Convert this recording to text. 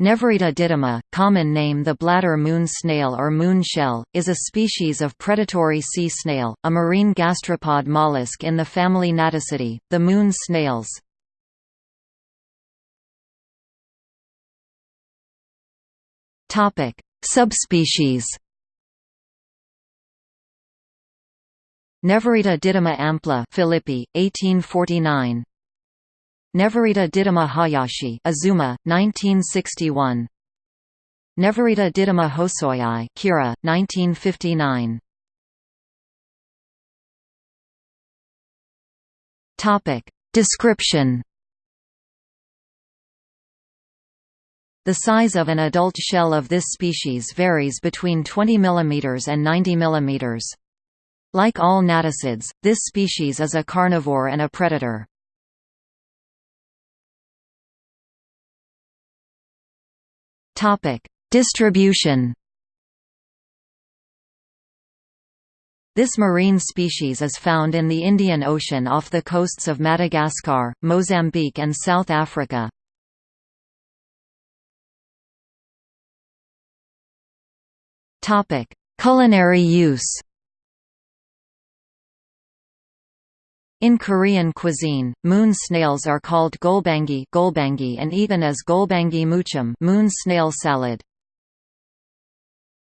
Neverita didyma, common name the bladder moon snail or moon shell, is a species of predatory sea snail, a marine gastropod mollusk in the family Naticidae, the moon snails. Subspecies Neverita didyma ampla Philippi, 1849 Neverita didyma Hayashi Azuma, 1961. Neverita didyma Hosoii Kira, 1959. Topic. Description The size of an adult shell of this species varies between 20 mm and 90 mm. Like all naticids, this species is a carnivore and a predator. Topic: Distribution. This marine species is found in the Indian Ocean off the coasts of Madagascar, Mozambique and South Africa. Culinary use. In Korean cuisine, moon snails are called golbangi, golbangi and eaten as golbangi muchum moon snail salad.